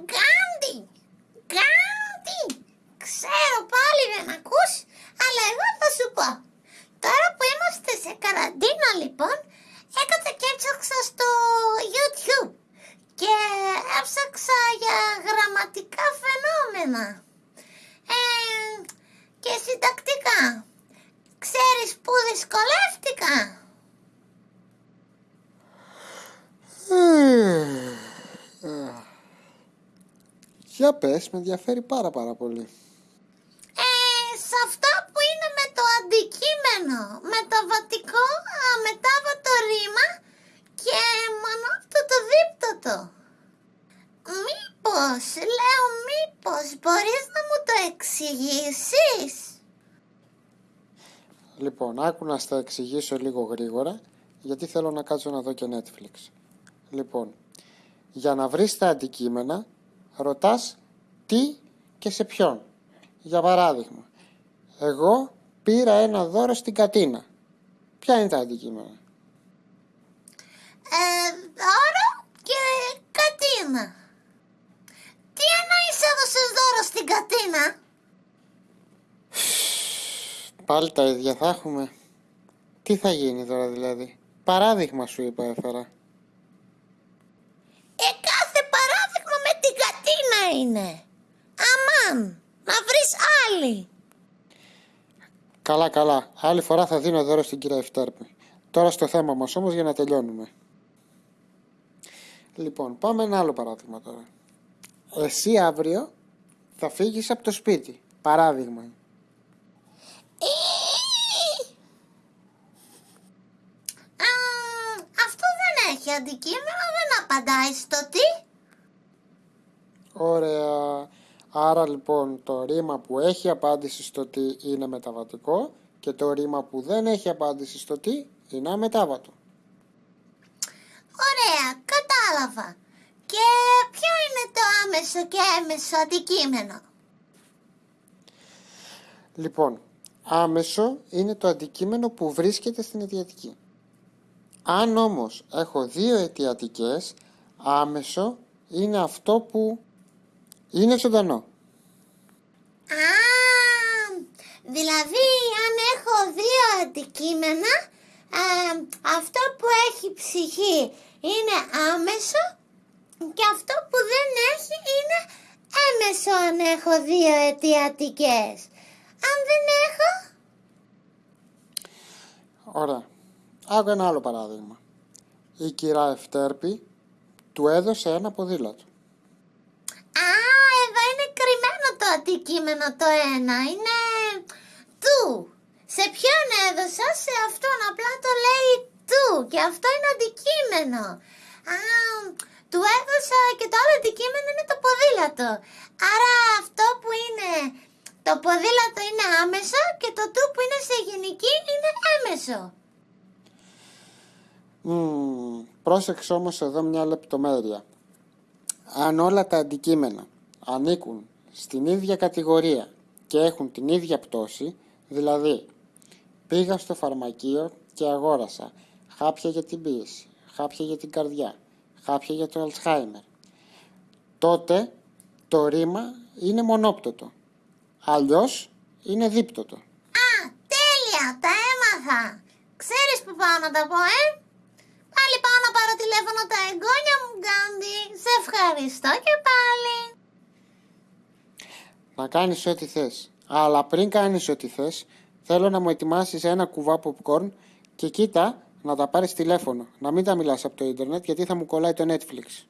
Γκάντι, Γκάντι. Ξέρω πάλι δεν ακούς, αλλά εγώ θα σου πω. Τώρα που είμαστε σε καραντίνα λοιπόν, έκανα και έψαξα στο YouTube και έψαξα για γραμματικά φαινόμενα ε, και συντακτικά. Ξέρεις που δυσκολεύτηκα; Για πες, με ενδιαφέρει πάρα πάρα πολύ. Ε, σε αυτά που είναι με το αντικείμενο, μεταβατικό, αμετάβατο ρήμα και μονόπτωτο δίπτωτο. Μήπως, λέω μήπως, μπορείς να μου το εξηγήσεις; Λοιπόν, άκου να στα εξηγήσω λίγο γρήγορα, γιατί θέλω να κάτσω να δω και Netflix. Λοιπόν, για να βρεις τα αντικείμενα, ρωτάς τι και σε ποιον. Για παράδειγμα, εγώ πήρα ένα δώρο στην Κατίνα. Ποια είναι τα αντικείμενα; Ε, δώρο και κατίνα. Τι εννοείς έδωσες δώρο στην κατίνα; Πάλι τα ίδια θα έχουμε. Τι θα γίνει τώρα δηλαδή; Παράδειγμα σου είπα έφερα. Ε, κάθε παράδειγμα με την κατίνα είναι. Αμάν, να βρεις άλλη. Καλά καλά. Άλλη φορά θα δίνω δώρο στην κυρία Ευτέρπη. Τώρα στο θέμα μας όμως για να τελειώνουμε. Λοιπόν, πάμε ένα άλλο παράδειγμα τώρα. Εσύ αύριο θα φύγεις από το σπίτι. Παράδειγμα. Α, αυτό δεν έχει αντικείμενο, δεν απαντάει στο τι. Ωραία. Άρα λοιπόν το ρήμα που έχει απάντηση στο τι είναι μεταβατικό και το ρήμα που δεν έχει απάντηση στο τι είναι αμετάβατο. Ωραία, κατάλαβα. Και ποιο είναι το άμεσο και έμεσο αντικείμενο; Λοιπόν, άμεσο είναι το αντικείμενο που βρίσκεται στην αιτιατική. Αν όμως έχω δύο αιτιατικές, άμεσο είναι αυτό που είναι ζωντανό. Α, δηλαδή αν έχω δύο αντικείμενα, α, αυτό που έχει ψυχή είναι άμεσο και αυτό που δεν έχει είναι έμεσο αν έχω δύο αιτιατικές. Αν δεν έχω, Ωραία. Άκου ένα άλλο παράδειγμα. Η κυρά Ευτέρπη του έδωσε ένα ποδήλατο. Α, εδώ είναι κρυμμένο το αντικείμενο το ένα. Είναι του. Σε ποιον έδωσα, σε αυτόν. Απλά το λέει του. Και αυτό είναι αντικείμενο. Α, του έδωσα και το άλλο αντικείμενο είναι το ποδήλατο. Άρα αυτό που είναι το ποδήλατο είναι άμεσο και το του που είναι σε γενική είναι έμεσο. Μμμ, πρόσεξε όμως εδώ μια λεπτομέρεια. Αν όλα τα αντικείμενα ανήκουν στην ίδια κατηγορία και έχουν την ίδια πτώση, δηλαδή πήγα στο φαρμακείο και αγόρασα χάπια για την πίεση, χάπια για την καρδιά, χάπια για το Αλτσχάιμερ, τότε το ρήμα είναι μονόπτωτο. Αλλιώς είναι δίπτωτο. Α, τέλεια, τα έμαθα. Ξέρεις που πάω να τα πω, ε; Πάλι πάω να πάρω τηλέφωνο τα εγγόνια μου, Γκάντι. Σε ευχαριστώ και πάλι. Να κάνεις ό,τι θες. Αλλά πριν κάνεις ό,τι θες, θέλω να μου ετοιμάσεις ένα κουβά popcorn και κοίτα να τα πάρεις τηλέφωνο. Να μην τα μιλάς από το ίντερνετ γιατί θα μου κολλάει το Netflix.